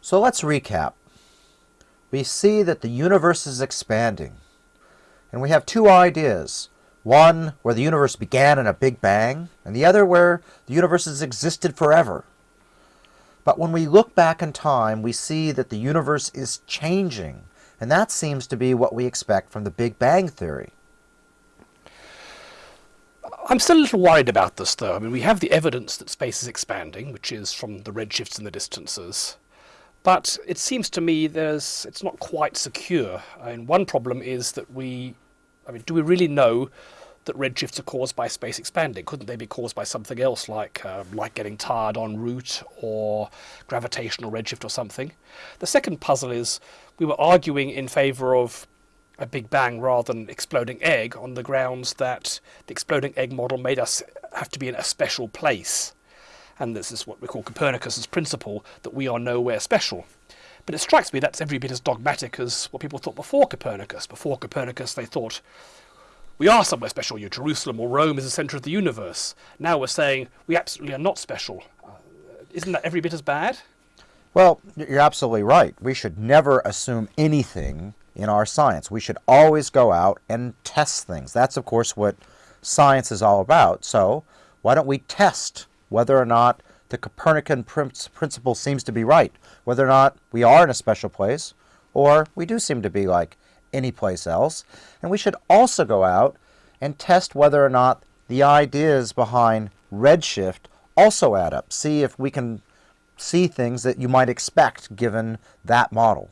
So let's recap. We see that the universe is expanding. And we have two ideas. One where the universe began in a big bang, and the other where the universe has existed forever. But when we look back in time, we see that the universe is changing. And that seems to be what we expect from the Big Bang Theory. I'm still a little worried about this, though. I mean, we have the evidence that space is expanding, which is from the redshifts and the distances. But it seems to me there's it's not quite secure. I mean, one problem is that we, I mean, do we really know that redshifts are caused by space expanding? Couldn't they be caused by something else, like uh, like getting tired en route or gravitational redshift or something? The second puzzle is we were arguing in favour of a Big Bang rather than exploding egg on the grounds that the exploding egg model made us have to be in a special place and this is what we call Copernicus's principle, that we are nowhere special. But it strikes me that's every bit as dogmatic as what people thought before Copernicus. Before Copernicus, they thought, we are somewhere special, you Jerusalem or Rome is the centre of the universe. Now we're saying we absolutely are not special. Uh, isn't that every bit as bad? Well, you're absolutely right. We should never assume anything in our science. We should always go out and test things. That's, of course, what science is all about. So why don't we test whether or not the Copernican principle seems to be right, whether or not we are in a special place, or we do seem to be like any place else. And we should also go out and test whether or not the ideas behind redshift also add up. See if we can see things that you might expect given that model.